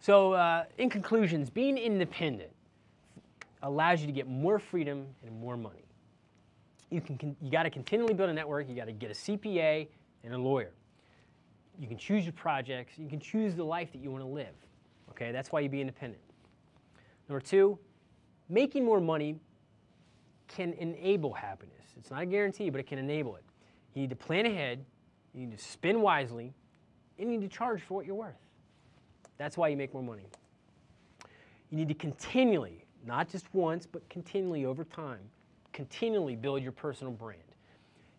So uh, in conclusions, being independent allows you to get more freedom and more money. You, can, you got to continually build a network. You got to get a CPA and a lawyer. You can choose your projects. You can choose the life that you want to live. Okay, that's why you be independent. Number two, making more money can enable happiness. It's not a guarantee, but it can enable it. You need to plan ahead, you need to spend wisely, and you need to charge for what you're worth. That's why you make more money. You need to continually, not just once, but continually over time, continually build your personal brand.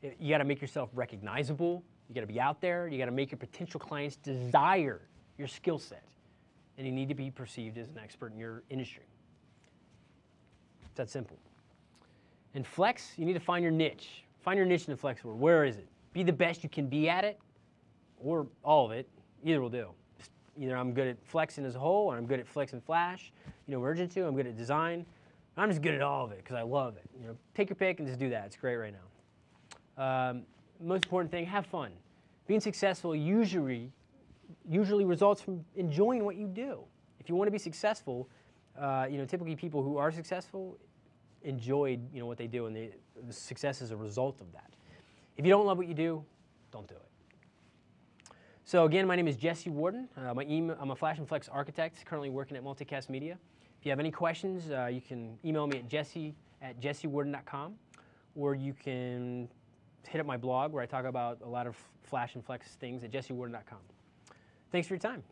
You got to make yourself recognizable. You got to be out there. You got to make your potential clients desire your skill set. And you need to be perceived as an expert in your industry. It's that simple. And Flex, you need to find your niche. Find your niche in the Flex world. Where is it? Be the best you can be at it, or all of it. Either will do. Either I'm good at flexing as a whole, or I'm good at Flex and Flash. You know, Urgent 2, I'm good at design. I'm just good at all of it because I love it. You know, take your pick and just do that. It's great right now. Um, most important thing, have fun. Being successful usually, usually results from enjoying what you do. If you want to be successful, uh, you know, typically people who are successful enjoyed, you know, what they do, and they, the success is a result of that. If you don't love what you do, don't do it. So again, my name is Jesse Warden. Uh, email, I'm a Flash and Flex architect, currently working at Multicast Media. If you have any questions, uh, you can email me at jesse at jessewarden.com, or you can hit up my blog where I talk about a lot of Flash and Flex things at jessewarden.com. Thanks for your time.